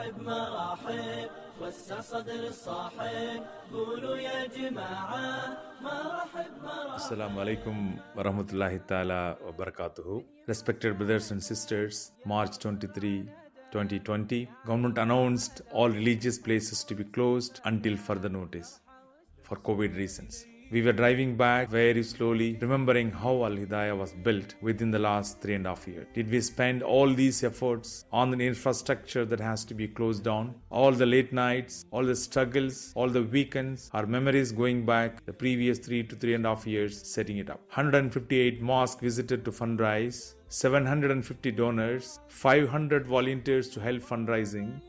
مرحب مرحب وسع صدر الصاحب قولوا يا جماعة مرحب مرحب Assalamu alaikum warahmatullahi ta'ala wa barakatuhu. Respected brothers and sisters, March 23, 2020, government announced all religious places to be closed until further notice for COVID reasons. We were driving back very slowly, remembering how Al Hidayah was built within the last three and a half years. Did we spend all these efforts on an infrastructure that has to be closed down? All the late nights, all the struggles, all the weekends, our memories going back the previous three to three and a half years setting it up. 158 mosques visited to fundraise, 750 donors, 500 volunteers to help fundraising,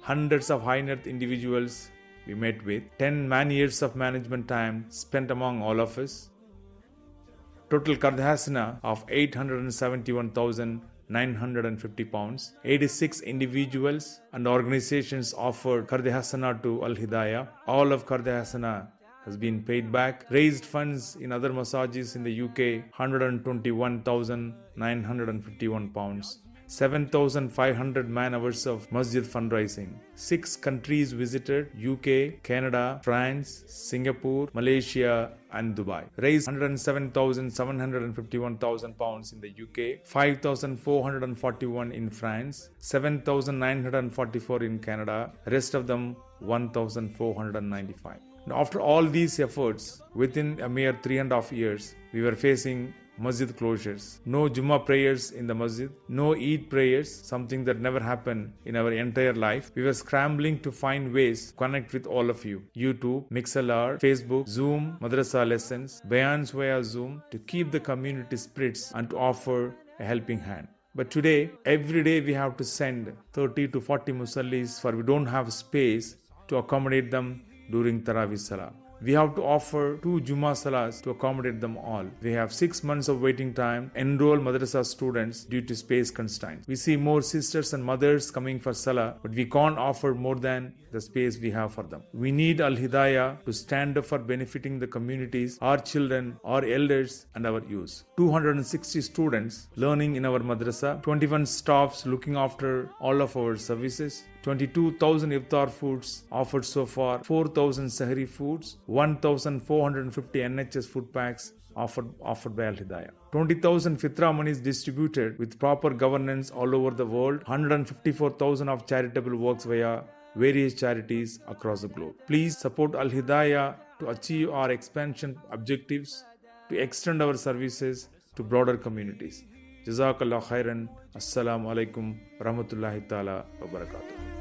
hundreds of high net individuals we met with, 10 man years of management time spent among all of us, total Qard Hasana of 871,950 pounds. 86 individuals and organizations offered Qard Hasana to Al Hidayah. All of Qard Hasana has been paid back. Raised funds in other masajid in the UK 121,951 pounds. 7,500 man hours of masjid fundraising. Six countries visited UK, Canada, France, Singapore, Malaysia, and Dubai. Raised 107,751,000 pounds in the UK, 5,441 in France, 7,944 in Canada, rest of them 1,495. Now, after all these efforts, within a mere three and a half years, we were facing masjid closures, no Jummah prayers in the masjid, no Eid prayers, something that never happened in our entire life. We were scrambling to find ways to connect with all of you. YouTube, Mixlr, Facebook, Zoom, Madrasa lessons, Bayans via Zoom to keep the community spirits and to offer a helping hand. But today, every day we have to send 30 to 40 musallis for we don't have space to accommodate them during Tarawih Salah. We have to offer two Juma Salahs to accommodate them all. We have six months of waiting time, enroll madrasa students due to space constraints. We see more sisters and mothers coming for Salah, but we can't offer more than the space we have for them. We need Al Hidayah to stand up for benefiting the communities, our children, our elders, and our youth. 260 students learning in our madrasa, 21 staffs looking after all of our services, 22,000 iftar foods offered so far, 4,000 sahri foods, 1,450 NHS food packs offered, offered by Al Hidayah. 20,000 fitra monies distributed with proper governance all over the world, 154,000 of charitable works via various charities across the globe. Please support Al Hidayah to achieve our expansion objectives, to extend our services to broader communities. جزاك الله خيرا. السلام عليكم ورحمة الله تعالى وبركاته.